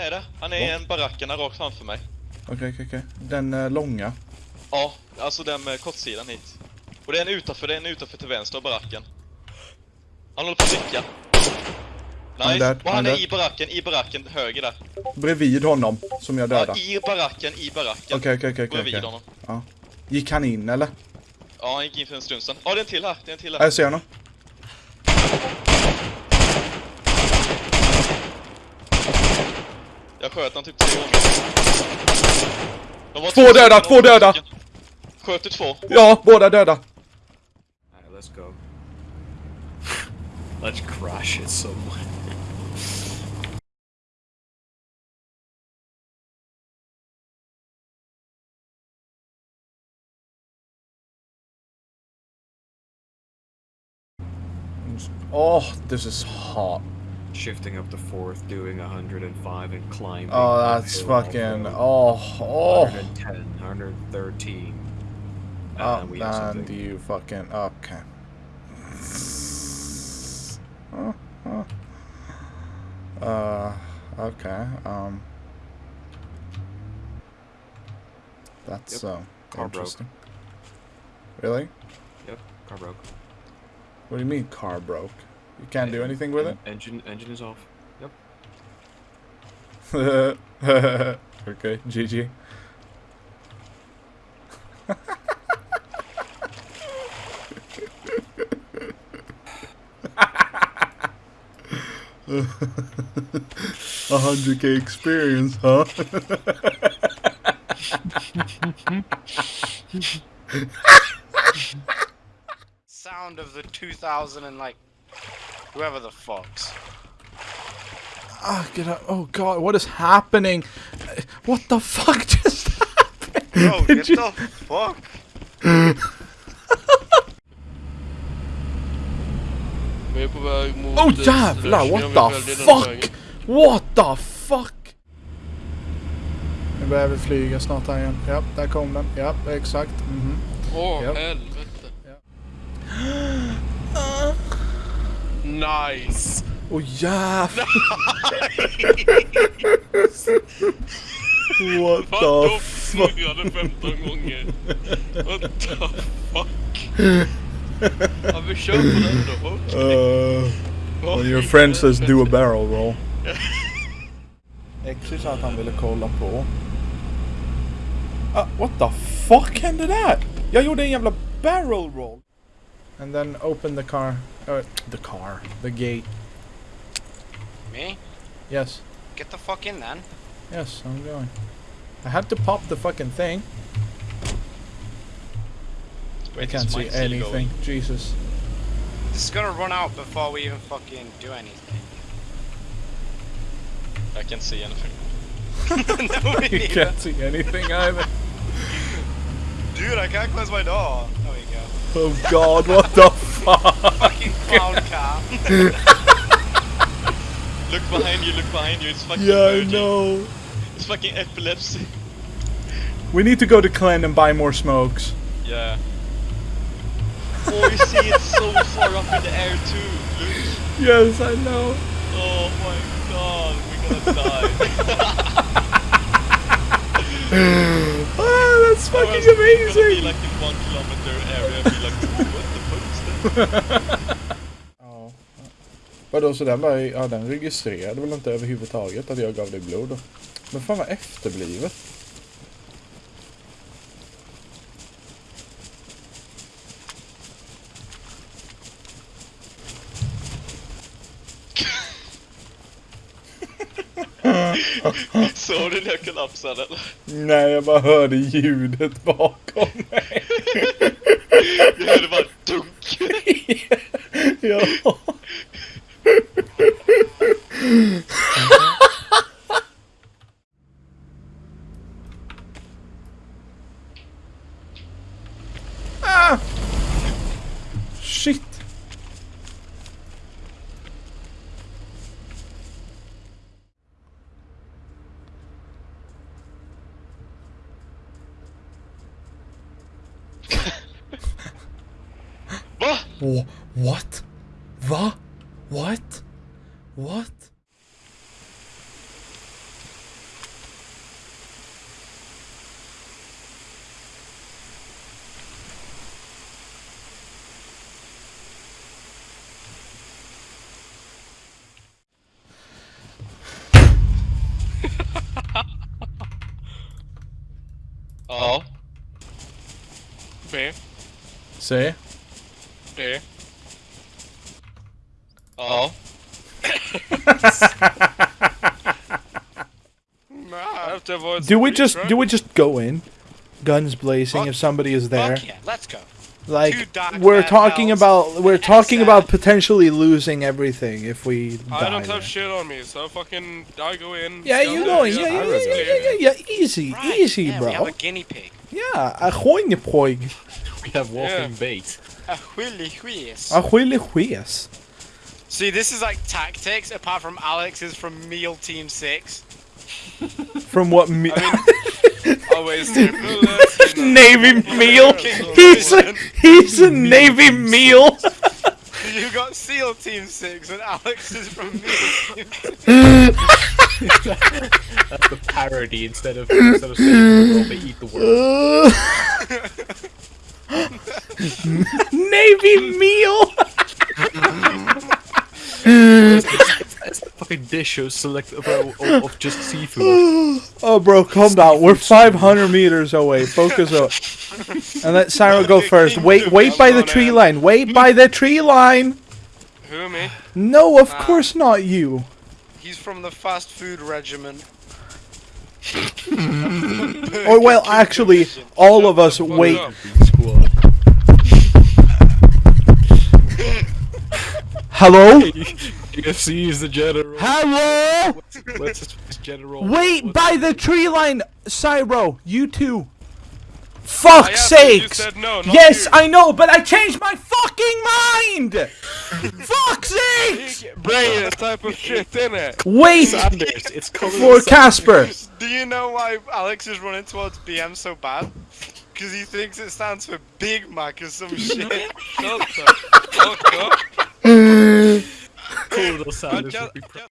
är det. Han är i en barackerna rakt framför mig. Okej, okej, okej. Den eh, långa. Ja, alltså den med kortsidan hit. Och det är en utanför, det är en utanför till vänster av baracken. Han håller på att rycka. Han är Nice. dead, och han är dead. i baracken, i baracken höger där. Bredvid honom, som jag Ja, dödade. i baracken, i baracken. Okej, okej, okej, Bredvid honom. Ja. Gick han in eller? Ja, han gick in för en stund sedan. Ja, det är en till här, det är en till Ja, här. Jag ser honom. Sköt han typ tre gånger. Två två döda, två döda! Sköt du två? Ja, båda döda. Alright, let's go. let's crash it somewhere. Oh, this is hot. Shifting up to fourth, doing 105 and climbing. Oh, that's fucking. Oh, oh. 110, 113. And Oh, we and you fucking. Okay. Uh, okay. Um. That's Yep. uh, Car broke. interesting. Really? Yep, car broke. What do you mean car broke? You can't do anything with it? Engine, engine is off. Yep. okay, GG. A hundred K experience, huh? sound of the 2000 and like whoever the fucks. Ah, get out! Oh God, what is happening? What the fuck just happened? Bro, Did get you- the fuck. Vi är på väg mot... Oh jävlar, what the fuck? What the fuck? Nu börjar vi flyga snart här igen. Ja, där kom den. Ja, exakt. Mhm. Åh, Japp. helvete. Nice! Åh jävlar! What Vadå the fuck? flygade 15 gånger? What the fuck? Ja, vi kör på den då. Okej. Uh, when your friend says do a barrel roll. Exy sa att han ville kolla på. Ah, what the fuck hände där? Jag gjorde en jävla barrel roll. And then open the car. Uh, the car. The gate. Me? Yes. Get the fuck in then. Yes, I'm going. I had to pop the fucking thing. I can't see mine still anything. Jesus. This is gonna run out before we even fucking do anything. I can't see anything. no, You neither. can't see anything either. Dude, I can't close my door. There we go. Oh god, what the fuck? Fucking clown car. Look behind you, look behind you, it's fucking Yeah, I know. It's fucking epilepsy. We need to go to Glen and buy more smokes. Yeah. Oh, you see it's so far up in the air too. Look. Yes, I know. Oh my god, we're gonna die. Ah, that's fucking We're gonna be amazing. Ja. Vadå, så den bara, ja den registrerade väl inte överhuvudtaget att jag gav dig blod då? Men fan vad efterblivet. Såg du när jag kollapsade eller? Nej, jag bara hörde ljudet bakom mig. Jag hörde bara dunk. Ja. ah! Shit. What? what? The? What? What? oh. Say. D. Ja. Oh. Nah. Do we just right? do we just go in, guns blazing if somebody is there? Fuck yeah, let's go. Like we're talking bells. about we're That's talking about potentially losing everything if we die. I don't have shit on me, so fucking I go in. Yeah, you go in. Yeah, yeah, yeah, yeah, yeah, yeah, yeah. Easy, Right, easy, yeah, bro. We have a guinea pig. Yeah, a hoine poj. We have walking Yeah. bait. A willy whiz. A huile hues. See, this is like tactics, apart from Alex is from Meal Team 6. From what me- Always stay clueless. Navy meal? He's a, he's a Navy meal. You got SEAL Team 6, and Alex is from Meal Team 6. That's the parody instead of instead of saying the world, they eat the world. Uh, Navy meal. It's a fucking dish of select of, of, of just seafood. Oh, bro, calm down. We're 500 meters away. Focus up. And let Sarah go first. Wait, wait by the tree line. Wait by the tree line. Who me? No, of course not you. He's from the fast food regiment. Or well, actually, all of us wait. Hello? UFC is the general. Hello? Let's just general. Wait What- by the tree line, Cyro. You too. I Fuck's asked you, you sakes! said no, not Yes, you. I know, but I changed my fucking mind! Fuck's sakes! Brain type of shit, innit? Wait Sanders. It's colored for Casper. Do you know why Alex is running towards BM so bad? Because he thinks it stands for Big Mac or some shit. Shut the fuck up. Colonel Sanders I